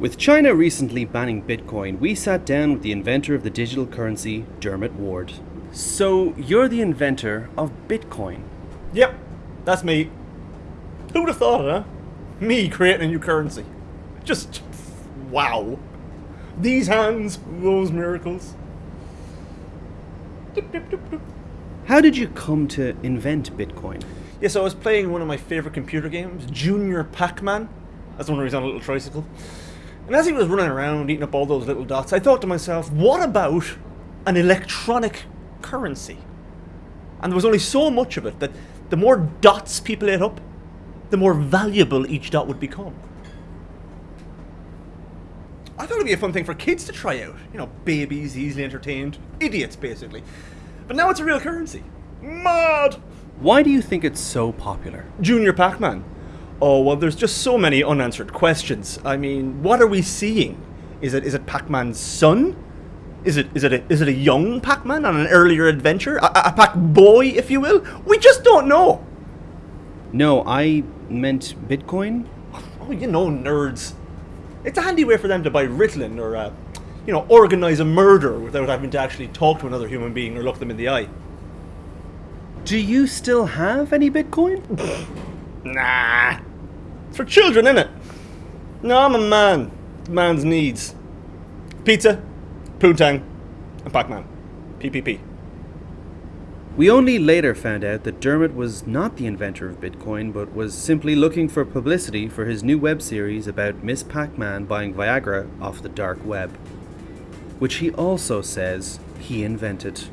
With China recently banning Bitcoin, we sat down with the inventor of the digital currency, Dermot Ward. So, you're the inventor of Bitcoin. Yep, that's me. Who would have thought it, huh? Me creating a new currency. Just wow. These hands, those miracles. How did you come to invent Bitcoin? Yeah, so I was playing one of my favourite computer games, Junior Pac-Man. That's the one where he's on a little tricycle. And as he was running around eating up all those little dots, I thought to myself, what about an electronic currency? And there was only so much of it that the more dots people ate up, the more valuable each dot would become. I thought it'd be a fun thing for kids to try out. You know, babies, easily entertained, idiots basically. But now it's a real currency. Mad! Why do you think it's so popular? Junior Pac-Man. Oh, well, there's just so many unanswered questions. I mean, what are we seeing? Is it is it Pac-Man's son? Is it is it a, is it a young Pac-Man on an earlier adventure? A, a Pac-Boy, if you will? We just don't know. No, I meant Bitcoin. Oh, you know, nerds. It's a handy way for them to buy Ritalin or, uh, you know, organize a murder without having to actually talk to another human being or look them in the eye. Do you still have any Bitcoin? Nah. It's for children, innit? No, I'm a man. Man's needs. Pizza, Poontang, and Pac-Man. PPP. We only later found out that Dermot was not the inventor of Bitcoin, but was simply looking for publicity for his new web series about Miss Pac-Man buying Viagra off the dark web, which he also says he invented.